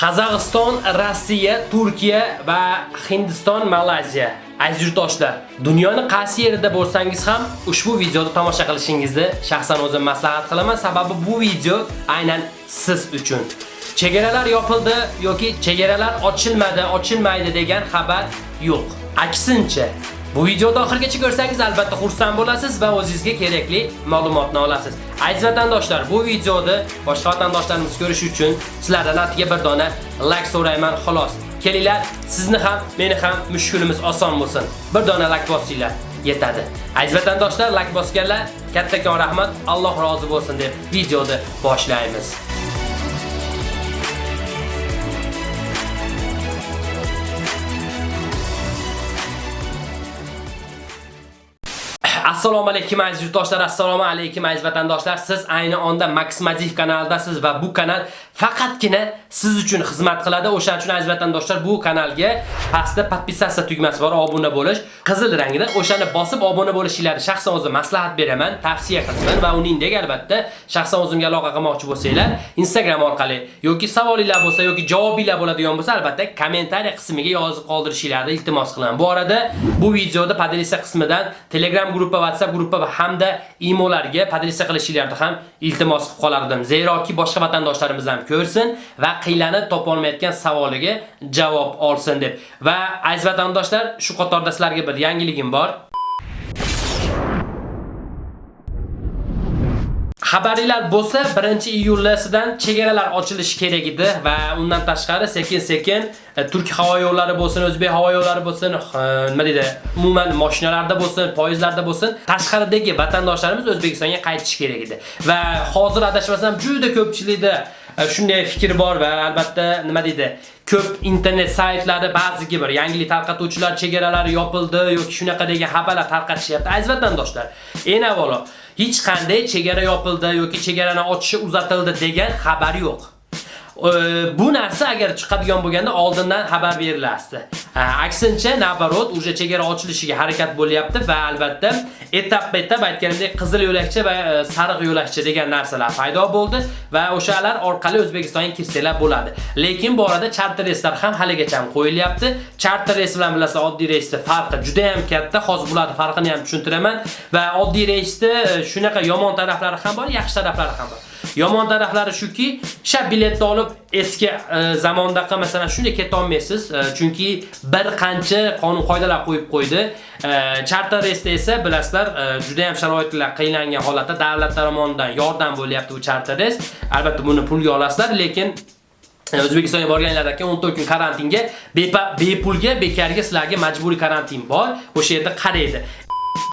Qozog'iston, Rossiya, Turkiya va Hindiston, Malayziya. Aziz yurtdoshlar, dunyoning qaysi yerida bo'lsangiz ham ushbu videoni tomosha qilishingizni shaxsan o'zim maslahat qilaman, sababi bu video aynan siz uchun. Chegaralar yopildi yoki chegaralar ochilmadi, ochilmaydi degan xabar yo'q. Aksincha, Bu videoni oxirgacha ko'rsangiz albatta xursand bo'lasiz va o'zingizga kerakli ma'lumotni olasiz. Aziz vatandoshlar, bu videoni boshqa vatandoshlarimiz ko'rish uchun sizlardan atiga bir dona like so'rayman xolos. Kelinglar, sizni ham, meni ham mushkulimiz oson bo'lsin. Bir dona like bosinglar. yetadi. Aziz vatandoshlar, like bosganlar, kattakon rahmat, Alloh rozi bo'lsin deb videoni boshlaymiz. Assalomu alaykum aziz yurtdoshlar, assalomu alaykum aziz vatandoshlar. Siz ayni onda Maximativ kanalidasiz va bu kanal faqatgina siz uchun xizmat qiladi. O'shaning uchun aziz vatandoshlar, bu kanalga pastda podpisatsiya tugmasi bor, obuna bo'lish, qizil rangda. O'shani bosib obuna bo'lishingizni shaxsan o'zim maslahat beraman, tavsiya qilaman va uningdek albatta shaxsan o'zimga aloqa qilmoqchi bo'lsanglar, Instagram orqali yoki savolinglar bo'lsa yoki javobinglar bo'ladigan bo'lsa, albatta kommentariy qismiga yozib qoldirishingizni iltimos qilaman. Bu arada bu videoda podelitsiya qismidan Telegram guruhi WhatsApp guruhi va hamda imolarga podresa qilishingizni ham iltimos qilib qolardim. Zeroki boshqa vatandoshlarimiz ham ko'rsin va qiylanib topa olmayotgan savoliga javob olsin deb. Va aziz vatandoshlar, shu qatorda sizlarga bir yangiligim bor. Xabaringlar bo'lsa 1-iyuldan chegaralar ochilishi kerak edi va undan tashqari sekin-sekin e, Turk havo yo'llari bo'lsin, O'zbek havo yo'llari bo'lsin, e, nima deydi, umuman mashinalarda bo'lsin, poyezdlarda bo'lsin, tashqaridagi vatandoshlarimiz O'zbekistonga qaytishi kerak edi. Va hozir adashmasam juda ko'pchilikda shunday fikr bor va albatta nima deydi, ko'p internet saytlari ba'ziga bir yangilik tarqatuvchilar chegaralari yopildi yoki shunaqa degan xabarlar tarqatishyapti. Aziz vatandoshlar, eng avvalo hech qanday chegara yopildi yoki chegarani ochishi uzatildi degan xabar yo'q. Bu narsa agar chiqadigan bo'lganda oldindan xabar berilardi. Aksincha, nabarot, uje chegara ochilishiga harakat bo'lyapti va albatta etap-etap aytganimdek qizil yo'lakcha va sariq yo'lakcha degan narsalar paydo bo'ldi va o'shalar orqali O'zbekistonga kirsanglar bo'ladi. Lekin bu orada charter reyslar ham haligacha ham qo'yilyapti. Charter reys bilan bilasiz, oddiy reysda farqi juda ham katta. Hozir bularning farqini ham tushuntiraman va oddiy reysda shunaqa yomon taraflari ham bor, yaxshi taraflari ham bor. Yomon taraflari shuki, sha biletni olib eski e, zamondaqa masalan shunday keta olmaysiz, e, chunki bir qancha qonun qoidalar qo'yib qo'ydi. E, charter reysda esa bilasizlar, e, juda ham sharoitlar qiyinlangan holatda davlat tomonidan yordam bo'lyapti bu charter reys. Albatta buni pulga olasizlar, lekin e, O'zbekistonga borganlardan keyin 14 kun karantinga bepulga bekarga sizlarga majburiy karantin bor. O'sha yerda qaraydi.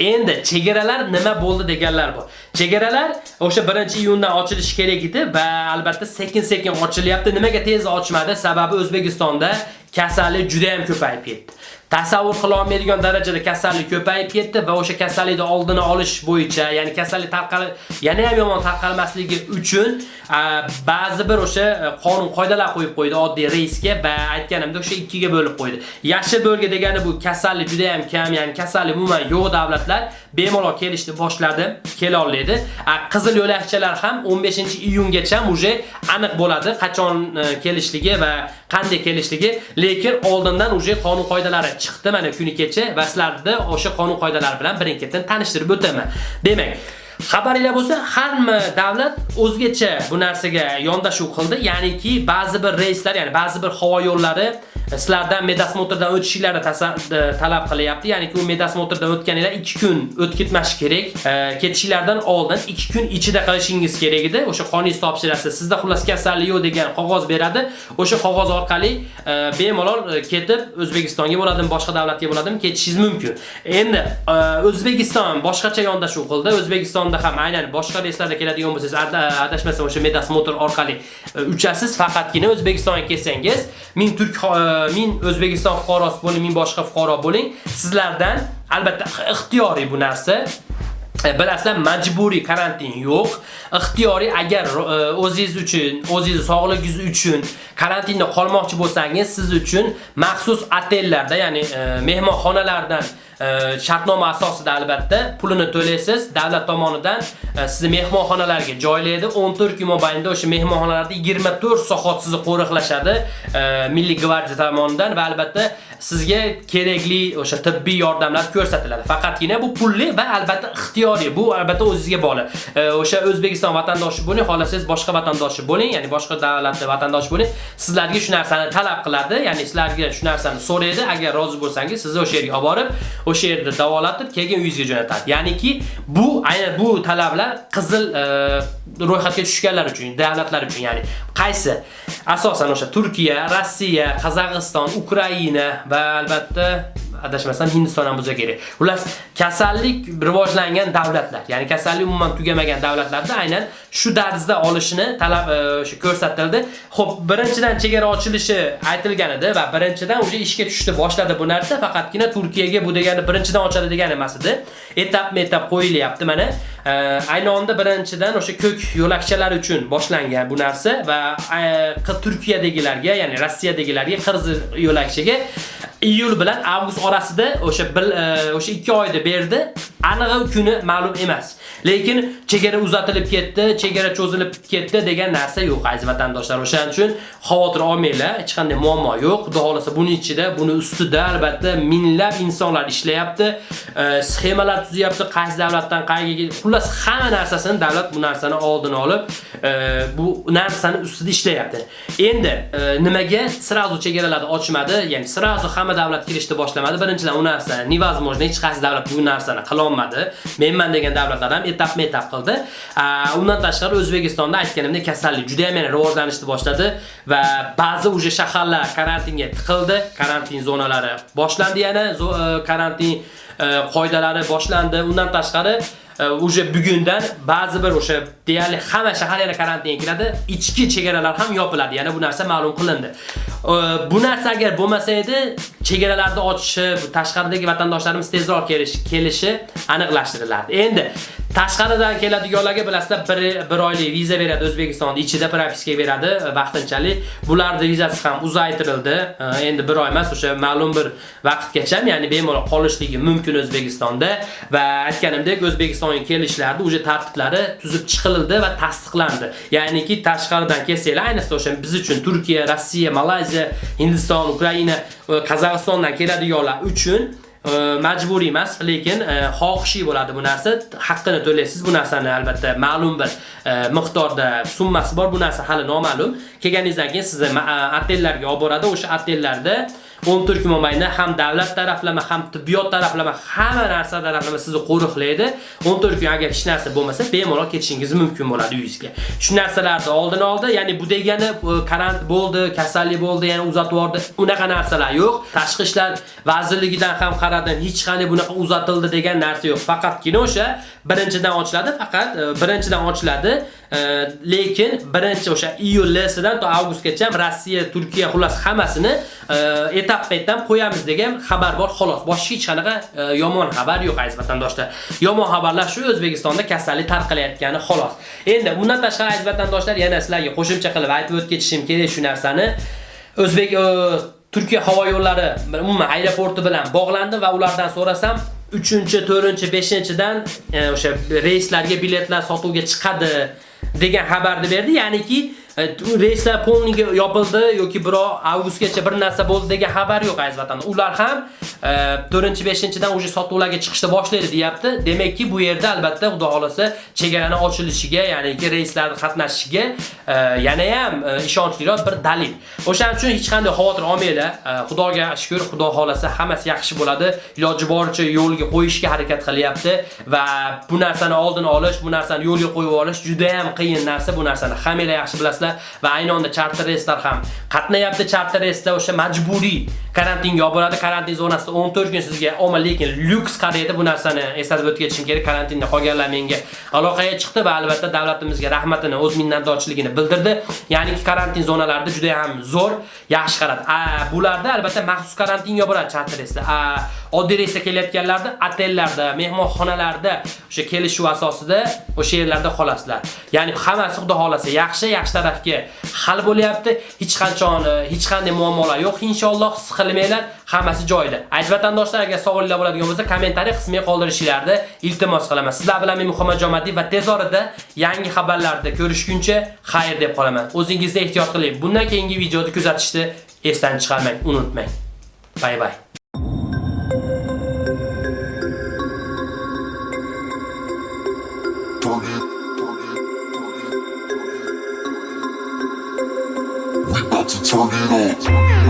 Endi chegaralar nima bo'ldi deganlar bor. Chegaralar o'sha 1-iyundan ochilishi kerak edi va albatta sekin-sekin ochilyapti. Nimaga tez ochmadi? Sababi O'zbekistonda kasallik juda ham ko'payib ketdi. Tasavvur qila olmaydigan darajada kasallik ko'payib ketdi va o'sha kasallikni oldini olish bo'yicha, ya'ni kasallik tarqal yana ham yomon tarqalmasligi uchun ba'zi bir o'sha e, qonun qoidalar qo'yib qo'ydi oddiy reysga va aytganimdek o'sha ikkiga bo'lib qo'ydi. Yashil bo'lga degani bu kasallik juda ham kam, ya'ni kasallik umuman yo'q davlatlar bemalol kelishni boshladi, kela oladi. Qizil yo'lakchalar ham 15-iyungacha uje aniq bo'ladi qachon e, kelishligi va qanday kelishligi, lekin oldindan uje qonun qoidalari chiqdi mana kuni kecha va sizlarni o'sha qonun qoidalari bilan birin-ketin tanishtirib o'taman. Demak, Xabaringlar bo'lsa, hamma davlat o'zgacha bu narsaga yondashuv qildi. Ya'niki ba'zi bir reyslar, ya'ni ba'zi bir havo yo'llari sizlardan medosmotrdan o'tishinglarni talab qilyapti. Ya'ni u medosmotrdan o'tganinglar 2 kun o'tib o'tkitmash kerak. E, ketishinglardan oldin 2 kun ichida qilishingiz kerak edi. O'sha qoningiz topshirasiz. Sizda xullas kasallik yo'q degan qog'oz beradi. O'sha qog'oz orqali e, bemalol e, ketib O'zbekistonga bo'ladimi, boshqa davlatga bo'ladimi ketishingiz mumkin. Endi O'zbekiston boshqacha yondashuv qildi. O'zbekistonda ham aynan boshqa reyslarda keladigan bo'lsangiz, adashmasam o'sha medosmotr orqali uchasiz. Faqatgina O'zbekistonga kelsangiz, ming turk men O'zbekiston fuqarosi bo'ling, men boshqa fuqaro bo'ling, sizlardan albatta ixtiyoriy bu narsa Bilasizlar, majburiy karantin yo'q. Ixtiyoriy agar o'zingiz uchun, o'zingiz sog'ligingiz uchun karantinda qolmoqchi bo'lsangiz, siz uchun maxsus otellarda, ya'ni e, mehmonxonalardan E, shartnoma asosida albatta pulini to'laysiz. Davlat tomonidan e, sizni mehmonxonalarga joylaydi. 14 kun mobaynida o'sha mehmonxonalarda 24 soat sizni qo'riqlashadi e, Milliy gvardiya tomonidan va albatta sizga kerakli o'sha tibbiy yordamlar ko'rsatiladi. Faqatgina bu pulli va albatta ixtiyoriy. Bu albatta o'zingizga bog'liq. O'sha O'zbekiston vatandoshi bo'ling, xohlasangiz boshqa vatandoshi bo'ling, ya'ni boshqa davlatda vatandosh bo'ling, sizlarga shu narsani talab qiladi, ya'ni sizlarga shu narsani so'raydi. Agar rozi bo'lsangiz, sizni o'sha yerga olib borib, o'sha yerda davolatib, keyin uyingizga jo'natadi. Ya'niki bu aynan bu talablar qizil e, ro'yxatga tushganlar uchun, davlatlar uchun, ya'ni qaysi? Asosan o'sha Turkiya, Rossiya, Qozog'iston, Ukraina va albatta adashmasam Hindiston ham bo'lsa kerak. Xullas, kasallik rivojlangan davlatlar, ya'ni kasallik umuman tugamagan davlatlarda aynan shu darzda olishini talab e, o'sha ko'rsatildi. Xo'p, birinchidan chegara ochilishi aytilgan edi va birinchidan o'sha ishga tushdi, boshladi bu narsa. Faqatgina Turkiyaga bu degani birinchidan ochadi degani emas edi. Etap-etap qo'yilyapti mana. E, ayni onda birinchidan o'sha ko'k yo'lakchalar uchun boshlangan bu narsa va e, Turkiyadagilarga, ya'ni Rossiyadagilarga qirg'iz yo'lakchiga iyul bilan avgust orasida o'sha e, o'sha 2 oyda berdi. Anig'i kuni ma'lum emas. Lekin chegara uzatilib ketdi, chegara cho'zilib ketdi degan narsa yo'q aziz vatandoshlar. O'shaning uchun xavotir olmanglar, hech qanday muammo yo'q. Xudo xolasa buning ichida, buni ustida albatta minglab insonlar ishlayapti, e, sxemalar tuzyapti, qaysi davlatdan qayerga, xullas hamma narsasini davlat bu narsani oldini olib, e, bu narsani ustida ishlayapti. Endi e, nimaga sirazu chegaralarni ochmadi? Ya'ni sirazu hamma davlat kirishni boshlamadi. Birinchidan u narsa невозможно, hech qaysi davlat bu narsani qila olmadi. Menman degan davlatlar ham etapma-etap qildi. Undan tashqari O'zbekistonda aytganimdek kasallik juda ham yana rivojlanishni boshladi va ba'zi uje shaharlar karantinga tiqildi. Karantin zonalari boshlandi yana, e, karantin e, qoidalari boshlandi. Undan tashqari e, уже bugundan ba'zi bir o'sha deyarli hamma shahar yana karantinga kiradi. Ichki chegaralar ham yopiladi. Yana bu narsa ma'lum qilindi. Bu narsa agar bo'lmasa edi, chegaralarni ochishi, tashqaridagi vatandoshlarimiz tezroq kelishi aniqlashtirilardi. Endi Tashqaridan keladiganlarga bilasizlar, bir, bir oylik viza beradi O'zbekistonda, ichida propiska beradi e, vaqtinchalik. Bularning vizasi ham uzaytirildi. E, endi bir oy emas, o'sha ma'lum bir vaqtgacha, ya'ni bemalol qolishligi mumkin O'zbekistonda va aytganimdek, O'zbekistonga kelishlarda o'sha tartiblari tuzib chiqildi va tasdiqlandi. Ya'niki tashqaridan kelsanglar, ayniqsa o'sha biz uchun Turkiya, Rossiya, Malayziya, Hindiston, Ukraina, e, Qozog'istondan keladiganlar uchun e, majburiy emas, lekin e, xohishiy bo'ladi bu narsa. Haqqini to'laysiz bu narsani albatta ma'lum bir e, miqdorda summasi bor. Bu narsa hali noma'lum. Kelganingizdan keyin sizni otellarga olib boradi. O'sha otellarda 14 kun mobaynida ham davlat taraflama, ham tibbiyot taraflama, hamma narsa taraflama sizni qo'riqlaydi. 14 kun agar hech narsa bo'lmasa, bemalol ketishingiz mumkin bo'ladi uyingizga. Shu narsalarni oldin oldi, ya'ni bu degani karantin karant bo'ldi, kasallik bo'ldi, ya'ni uzatib yubordi. Unaqa narsalar yo'q. Tashqi ishlar vazirligidan ham qaradim, hech qanday bunaqa uzatildi degan narsa yo'q. Faqatgina o'sha birinchidan ochiladi, faqat e, birinchidan ochiladi. E, lekin birinchi o'sha iyul-sidan to avgustgacha Rossiya, Turkiya xullas hammasini etap-etap qo'yamiz degan xabar bor xolos. Boshqa hech qanaqa e, yomon xabar yo'q aziz vatandoshlar. Yomon xabarlar shu O'zbekistonda kasallik tarqalayotgani xolos. Endi bundan tashqari aziz vatandoshlar yana sizlarga qo'shimcha qilib aytib o'tib kerak shu narsani. O'zbek e, Turkiya havo yo'llari umuman aeroporti bilan bog'landi va ulardan so'rasam 3-chi, 4-chi, 5-chidan o'sha reyslarga biletlar sotuvga chiqadi degan xabarni berdi. Ya'niki E, reyslar polniga yopildi yoki birov avgustgacha bir narsa bo'ldi degan xabar yo'q aziz vatandosh. Ular ham e, 4-5-dan uje sotuvlarga chiqishni boshlaydi deyapti. Demakki, bu yerda albatta xudo xolasa chegarani ochilishiga, ya'ni reyslarni qatnashishiga e, yana ham ishonchliroq bir dalil. O'shaning uchun hech qanday xavotir olmanglar. Xudoga shukr, xudo xolasa hammasi yaxshi bo'ladi. Iloji boricha yo'lga qo'yishga harakat qilyapti va bu narsani oldini olish, bu narsani yo'lga qo'yib olish juda ham qiyin narsa. Bu narsani hammalar yaxshi bilasizlar. Va ayni onda charter reyslar ham qatnayapti. Charter reysda o'sha majburiy karantinga yopiladi. Karantin zonasida 14 kun sizga olma, lekin lyuks qaraydi. Bu narsani eslatib o'tkazishim kerak. Karantinda qolganlar menga aloqaga chiqdi va albatta davlatimizga rahmatini, o'z minnatdorchiligini bildirdi. Ya'ni karantin zonalarida juda ham zo'r, yaxshi qaradi. A, bularda albatta maxsus karantin yopiladi charter reysda. Oddiy reysda kelayotganlarda otellarda, mehmonxonalarda o'sha kelishuv asosida o'sha yerlarda qolasizlar. Ya'ni hammasi xudo xolasa yaxshi, yaxshi tarafga hal bo'lyapti. Hech qachon hech qanday muammolar yo'q. Inshaalloh siqilmanglar, hammasi joyida. Aziz vatandoshlar, agar savollar bo'ladigan bo'lsa, kommentariy qismiga qoldirishingizni iltimos qilaman. Sizlar bilan men Muhammad Jomadiy va tez orada yangi xabarlarda ko'rishguncha xayr deb qolaman. O'zingizni ehtiyot qiling. Bundan keyingi videoni kuzatishni esdan chiqarmang, unutmang. Bay bay. Turn it up.